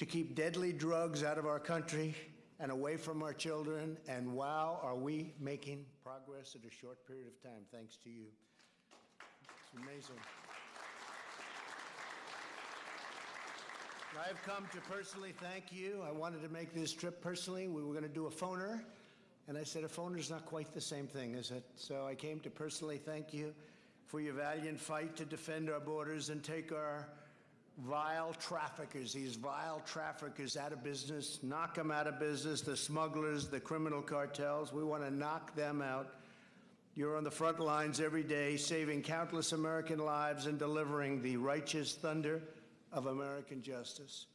to keep deadly drugs out of our country and away from our children. And wow, are we making progress in a short period of time, thanks to you. It's amazing. I've come to personally thank you. I wanted to make this trip personally. We were going to do a phoner, and I said a phoner is not quite the same thing, is it? So I came to personally thank you for your valiant fight to defend our borders and take our vile traffickers, these vile traffickers out of business, knock them out of business, the smugglers, the criminal cartels. We want to knock them out. You're on the front lines every day, saving countless American lives and delivering the righteous thunder of American justice.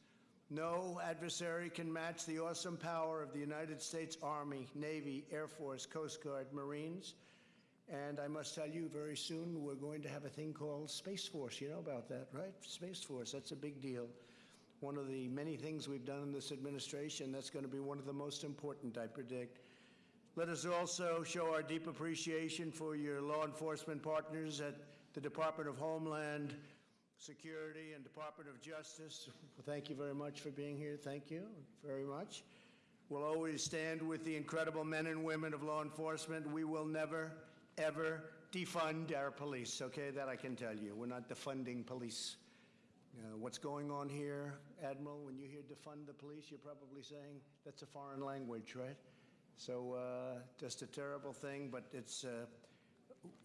No adversary can match the awesome power of the United States Army, Navy, Air Force, Coast Guard, Marines. And I must tell you, very soon we're going to have a thing called Space Force. You know about that, right? Space Force, that's a big deal. One of the many things we've done in this administration, that's going to be one of the most important, I predict. Let us also show our deep appreciation for your law enforcement partners at the Department of Homeland Security and Department of Justice. Thank you very much for being here. Thank you very much. We'll always stand with the incredible men and women of law enforcement. We will never, ever defund our police, okay? That I can tell you. We're not defunding police. Uh, what's going on here, Admiral, when you hear defund the police, you're probably saying that's a foreign language, right? So uh, just a terrible thing, but it's, uh,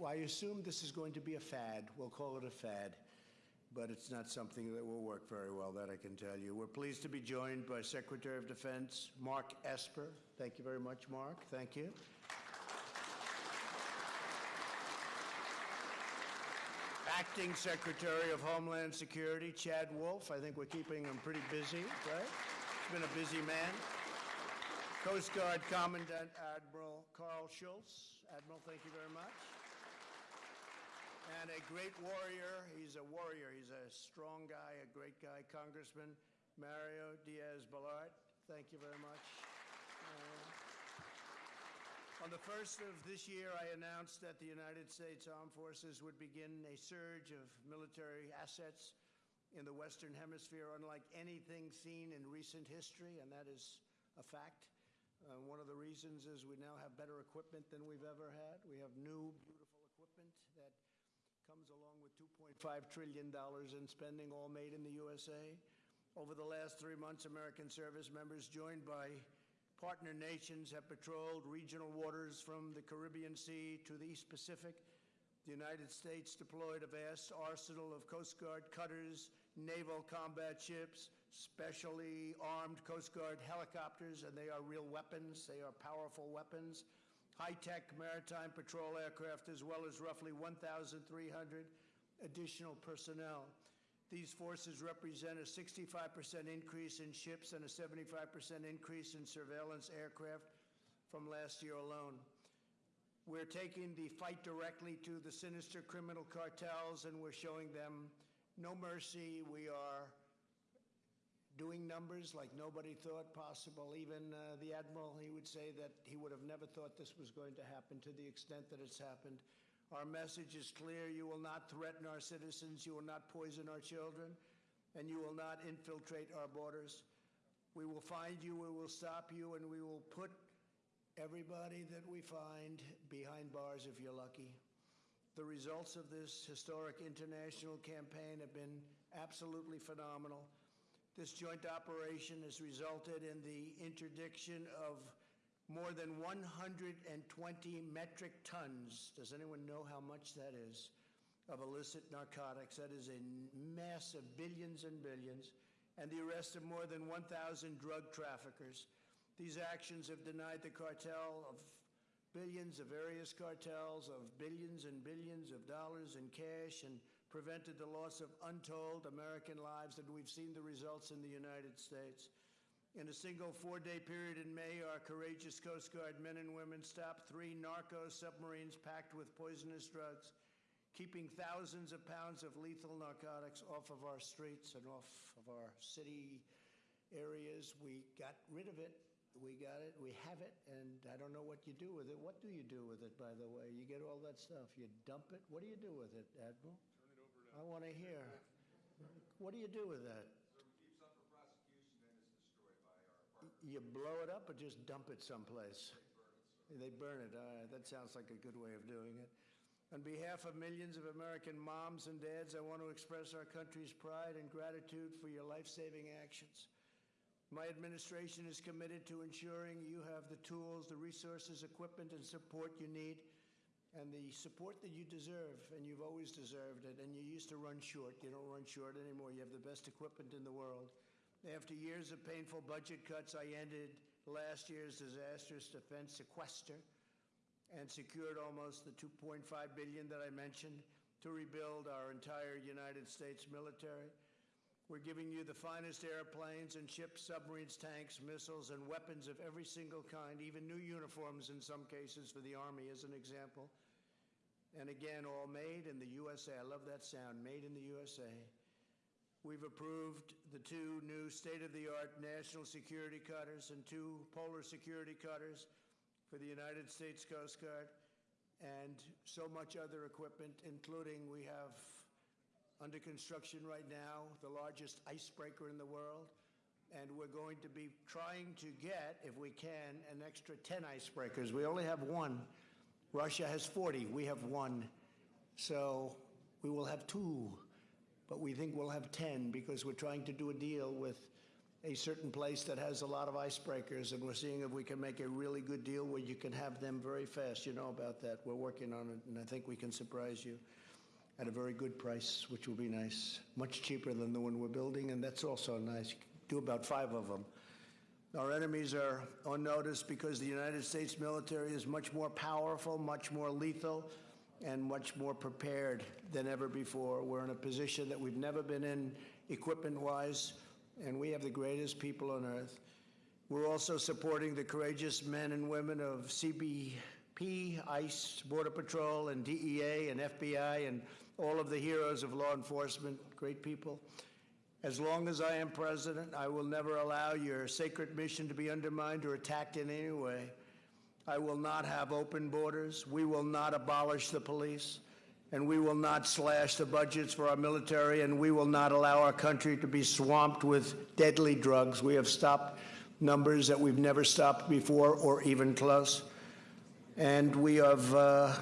I assume this is going to be a fad. We'll call it a fad but it's not something that will work very well, that I can tell you. We're pleased to be joined by Secretary of Defense Mark Esper. Thank you very much, Mark. Thank you. Acting Secretary of Homeland Security Chad Wolf. I think we're keeping him pretty busy, right? He's been a busy man. Coast Guard Commandant Admiral Karl Schultz. Admiral, thank you very much and a great warrior. He's a warrior. He's a strong guy, a great guy. Congressman Mario Diaz-Balart, thank you very much. On the first of this year, I announced that the United States Armed Forces would begin a surge of military assets in the Western Hemisphere, unlike anything seen in recent history, and that is a fact. Uh, one of the reasons is we now have better equipment than we've ever had. We have new, beautiful equipment that comes along with $2.5 trillion in spending, all made in the USA. Over the last three months, American service members, joined by partner nations, have patrolled regional waters from the Caribbean Sea to the East Pacific. The United States deployed a vast arsenal of Coast Guard cutters, naval combat ships, specially armed Coast Guard helicopters, and they are real weapons. They are powerful weapons high-tech maritime patrol aircraft, as well as roughly 1,300 additional personnel. These forces represent a 65% increase in ships and a 75% increase in surveillance aircraft from last year alone. We're taking the fight directly to the sinister criminal cartels and we're showing them no mercy. We are doing numbers like nobody thought possible. Even uh, the Admiral, he would say that he would have never thought this was going to happen to the extent that it's happened. Our message is clear. You will not threaten our citizens. You will not poison our children. And you will not infiltrate our borders. We will find you, we will stop you, and we will put everybody that we find behind bars if you're lucky. The results of this historic international campaign have been absolutely phenomenal. This joint operation has resulted in the interdiction of more than 120 metric tons. Does anyone know how much that is? Of illicit narcotics. That is a mass of billions and billions. And the arrest of more than 1,000 drug traffickers. These actions have denied the cartel of billions of various cartels of billions and billions of dollars in cash and prevented the loss of untold American lives, and we've seen the results in the United States. In a single four-day period in May, our courageous Coast Guard men and women stopped three narco submarines packed with poisonous drugs, keeping thousands of pounds of lethal narcotics off of our streets and off of our city areas. We got rid of it. We got it. We have it. And I don't know what you do with it. What do you do with it, by the way? You get all that stuff. You dump it. What do you do with it, Admiral? I want to hear. What do you do with that? So we keep some for prosecution and You blow it up or just dump it someplace? They burn it. All right, that sounds like a good way of doing it. On behalf of millions of American moms and dads, I want to express our country's pride and gratitude for your life-saving actions. My administration is committed to ensuring you have the tools, the resources, equipment, and support you need, and the support that you deserve, and you've always deserved it, and you used to run short. You don't run short anymore. You have the best equipment in the world. After years of painful budget cuts, I ended last year's disastrous defense sequester and secured almost the 2.5 billion that I mentioned to rebuild our entire United States military. We're giving you the finest airplanes and ships, submarines, tanks, missiles, and weapons of every single kind, even new uniforms in some cases for the Army, as an example. And again, all made in the USA. I love that sound, made in the USA. We've approved the two new state-of-the-art national security cutters and two polar security cutters for the United States Coast Guard and so much other equipment, including we have under construction right now, the largest icebreaker in the world. And we're going to be trying to get, if we can, an extra 10 icebreakers. We only have one. Russia has 40. We have one. So we will have two. But we think we'll have 10 because we're trying to do a deal with a certain place that has a lot of icebreakers, and we're seeing if we can make a really good deal where you can have them very fast. You know about that. We're working on it, and I think we can surprise you at a very good price, which will be nice. Much cheaper than the one we're building, and that's also nice. Do about five of them. Our enemies are on notice because the United States military is much more powerful, much more lethal, and much more prepared than ever before. We're in a position that we've never been in equipment-wise, and we have the greatest people on earth. We're also supporting the courageous men and women of CBP, ICE, Border Patrol, and DEA, and FBI, and all of the heroes of law enforcement, great people. As long as I am president, I will never allow your sacred mission to be undermined or attacked in any way. I will not have open borders. We will not abolish the police. And we will not slash the budgets for our military. And we will not allow our country to be swamped with deadly drugs. We have stopped numbers that we've never stopped before or even close. And we have uh,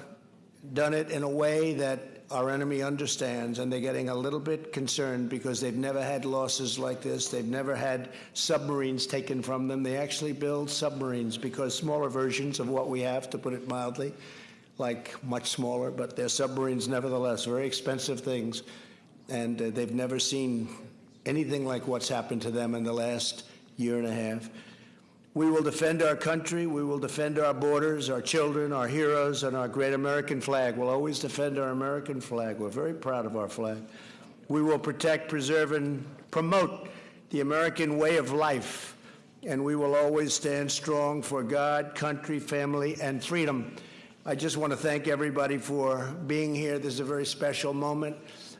done it in a way that our enemy understands, and they're getting a little bit concerned because they've never had losses like this. They've never had submarines taken from them. They actually build submarines because smaller versions of what we have, to put it mildly, like much smaller, but they're submarines nevertheless, very expensive things. And uh, they've never seen anything like what's happened to them in the last year and a half. We will defend our country. We will defend our borders, our children, our heroes, and our great American flag. We'll always defend our American flag. We're very proud of our flag. We will protect, preserve, and promote the American way of life. And we will always stand strong for God, country, family, and freedom. I just want to thank everybody for being here. This is a very special moment.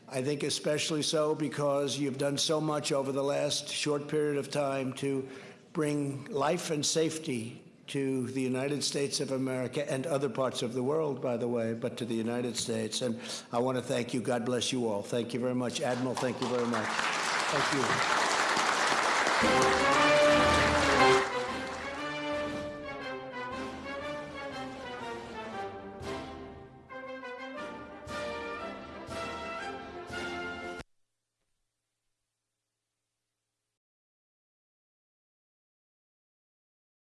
I think especially so because you've done so much over the last short period of time to bring life and safety to the United States of America and other parts of the world, by the way, but to the United States. And I want to thank you. God bless you all. Thank you very much. Admiral, thank you very much. Thank you.